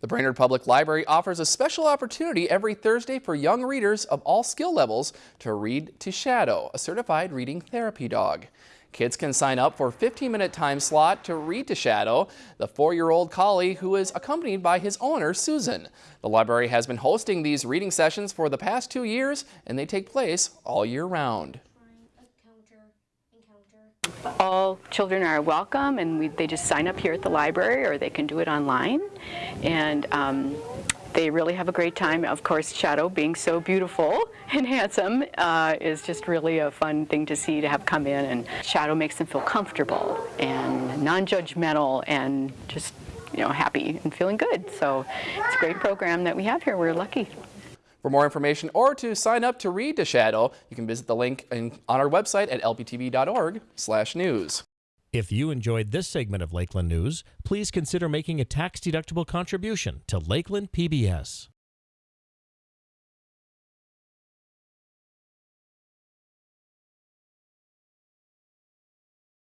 The Brainerd Public Library offers a special opportunity every Thursday for young readers of all skill levels to read to Shadow, a certified reading therapy dog. Kids can sign up for a 15-minute time slot to read to Shadow, the four-year-old collie who is accompanied by his owner, Susan. The library has been hosting these reading sessions for the past two years, and they take place all year round. All children are welcome and we, they just sign up here at the library or they can do it online. And um, they really have a great time. Of course, Shadow being so beautiful and handsome uh, is just really a fun thing to see to have come in and Shadow makes them feel comfortable and non-judgmental and just you know happy and feeling good. So it's a great program that we have here. We're lucky. For more information or to sign up to read to Shadow, you can visit the link in, on our website at lptv.org/news. If you enjoyed this segment of Lakeland News, please consider making a tax-deductible contribution to Lakeland PBS.